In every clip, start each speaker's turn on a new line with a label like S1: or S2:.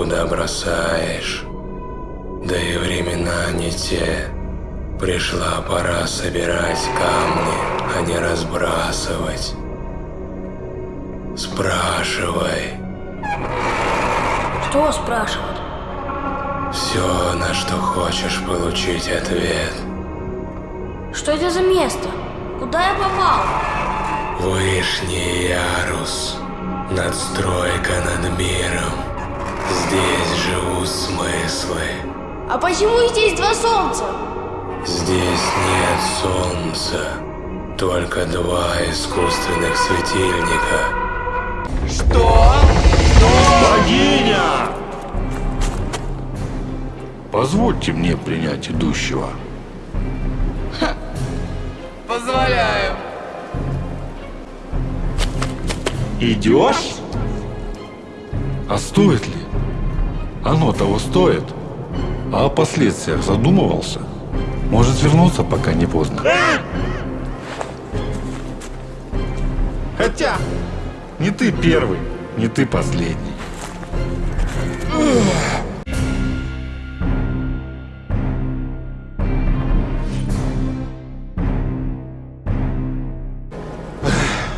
S1: куда бросаешь. Да и времена не те. Пришла пора собирать камни, а не разбрасывать. Спрашивай.
S2: Что спрашивать?
S1: Все, на что хочешь получить ответ.
S2: Что это за место? Куда я попал?
S1: Вышний ярус. Надстройка над миром. Здесь живут смыслы.
S2: А почему здесь два солнца?
S1: Здесь нет солнца. Только два искусственных светильника.
S3: Что?
S4: Богиня! Позвольте мне принять идущего. Идешь? А стоит ли? Оно того стоит. А о последствиях задумывался? Может вернуться, пока не поздно. Хотя, не ты первый, не ты последний.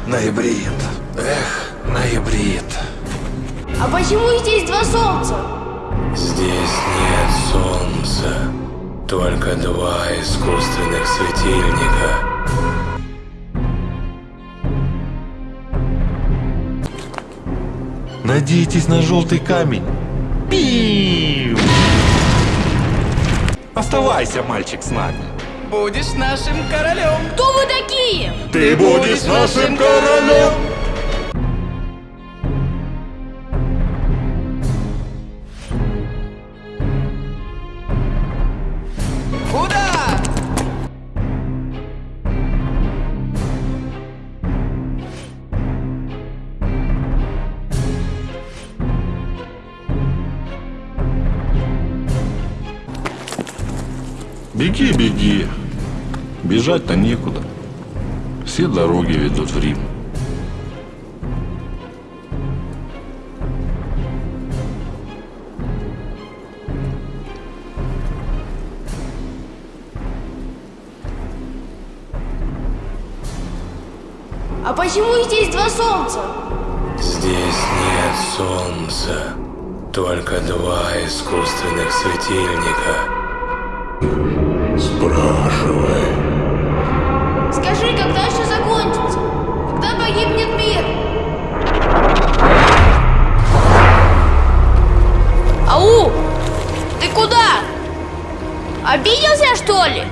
S4: Ноябрит. Эх, ноябрит.
S2: А почему здесь два солнца?
S1: Здесь нет солнца. Только два искусственных светильника.
S4: Надейтесь на желтый камень. Пиу! Оставайся, мальчик, с нами.
S3: Будешь нашим королем.
S2: Кто вы такие?
S4: Ты будешь нашим королем! Беги, беги. Бежать-то некуда. Все дороги ведут в Рим.
S2: А почему здесь два солнца?
S1: Здесь нет солнца. Только два искусственных светильника. Спрашивай.
S2: Скажи, когда все закончится? Когда погибнет мир? Ау! Ты куда? Обиделся, что ли?